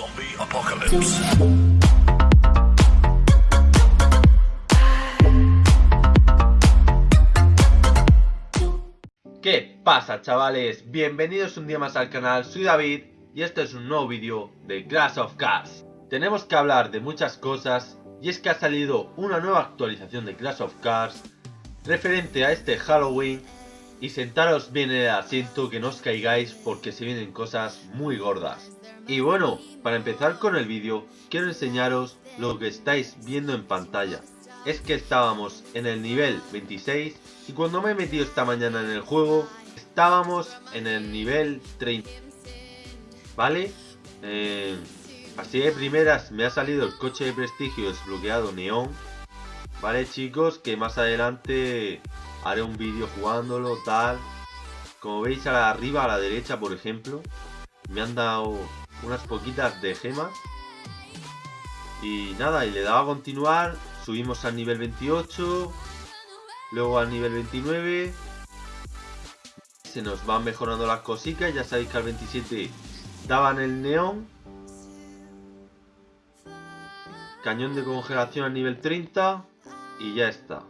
Zombie Apocalypse. ¿Qué pasa chavales? Bienvenidos un día más al canal, soy David y este es un nuevo vídeo de Clash of Cars. Tenemos que hablar de muchas cosas y es que ha salido una nueva actualización de Clash of Cars referente a este Halloween y sentaros bien en el asiento que no os caigáis porque se vienen cosas muy gordas. Y bueno, para empezar con el vídeo, quiero enseñaros lo que estáis viendo en pantalla. Es que estábamos en el nivel 26 y cuando me he metido esta mañana en el juego, estábamos en el nivel 30. ¿Vale? Eh, así de primeras me ha salido el coche de prestigio desbloqueado neón. Vale chicos, que más adelante haré un vídeo jugándolo, tal. Como veis arriba, a la derecha por ejemplo, me han dado unas poquitas de gemas. Y nada, y le daba a continuar, subimos al nivel 28, luego al nivel 29. Se nos van mejorando las cositas, ya sabéis que al 27 daban el neón. Cañón de congelación al nivel 30 y ya está.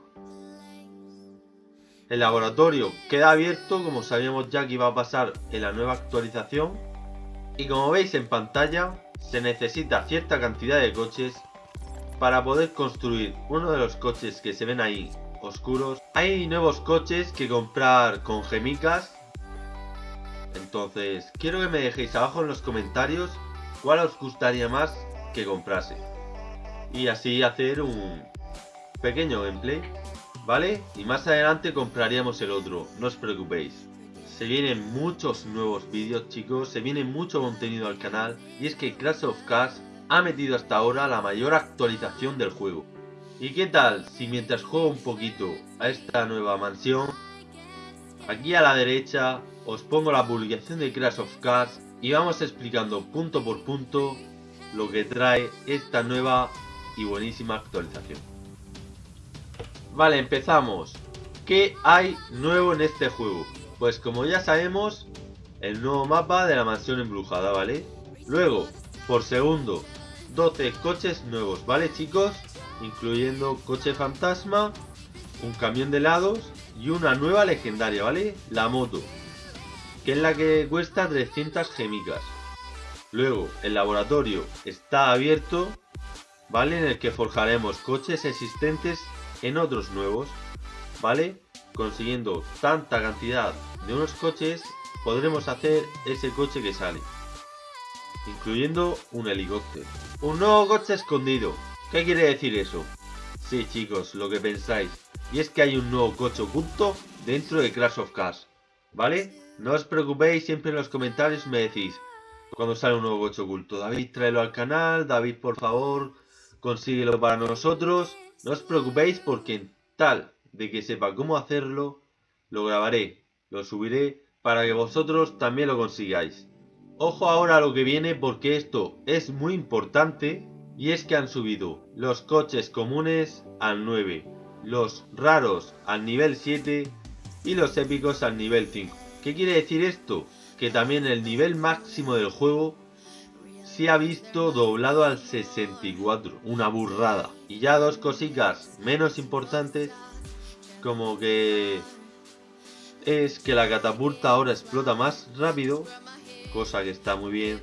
El laboratorio queda abierto como sabíamos ya que iba a pasar en la nueva actualización y como veis en pantalla, se necesita cierta cantidad de coches para poder construir uno de los coches que se ven ahí oscuros. Hay nuevos coches que comprar con gemicas. Entonces, quiero que me dejéis abajo en los comentarios cuál os gustaría más que comprase. Y así hacer un pequeño gameplay, ¿vale? Y más adelante compraríamos el otro, no os preocupéis. Se vienen muchos nuevos vídeos chicos, se viene mucho contenido al canal y es que Crash of Cars ha metido hasta ahora la mayor actualización del juego. ¿Y qué tal si mientras juego un poquito a esta nueva mansión, aquí a la derecha os pongo la publicación de Crash of Cars y vamos explicando punto por punto lo que trae esta nueva y buenísima actualización. Vale, empezamos. ¿Qué hay nuevo en este juego? Pues como ya sabemos, el nuevo mapa de la mansión embrujada, ¿vale? Luego, por segundo, 12 coches nuevos, ¿vale chicos? Incluyendo coche fantasma, un camión de helados y una nueva legendaria, ¿vale? La moto, que es la que cuesta 300 gemicas. Luego, el laboratorio está abierto, ¿vale? En el que forjaremos coches existentes en otros nuevos, ¿vale? Consiguiendo tanta cantidad de unos coches podremos hacer ese coche que sale. Incluyendo un helicóptero. Un nuevo coche escondido. ¿Qué quiere decir eso? Sí chicos, lo que pensáis. Y es que hay un nuevo coche oculto dentro de Crash of Cars. ¿Vale? No os preocupéis, siempre en los comentarios me decís cuando sale un nuevo coche oculto. David, tráelo al canal. David, por favor, consíguelo para nosotros. No os preocupéis porque tal de que sepa cómo hacerlo, lo grabaré lo subiré para que vosotros también lo consigáis. Ojo ahora a lo que viene porque esto es muy importante y es que han subido los coches comunes al 9, los raros al nivel 7 y los épicos al nivel 5. ¿Qué quiere decir esto? Que también el nivel máximo del juego se ha visto doblado al 64, una burrada. Y ya dos cositas menos importantes como que es que la catapulta ahora explota más rápido, cosa que está muy bien,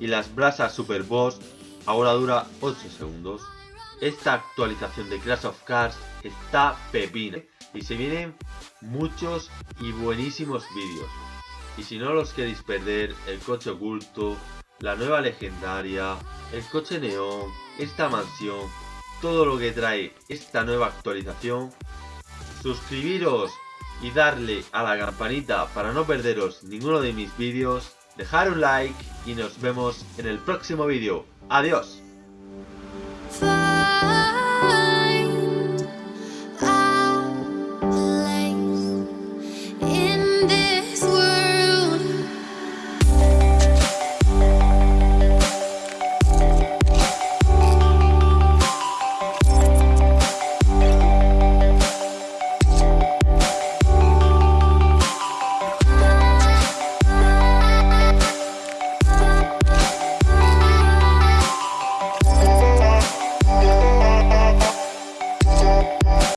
y las brasas Super Boss ahora dura 8 segundos. Esta actualización de Crash of Cars está pepina y se vienen muchos y buenísimos vídeos. Y si no los queréis perder, el coche oculto, la nueva legendaria, el coche neón, esta mansión, todo lo que trae esta nueva actualización, suscribiros y darle a la campanita para no perderos ninguno de mis vídeos, dejar un like y nos vemos en el próximo vídeo. ¡Adiós!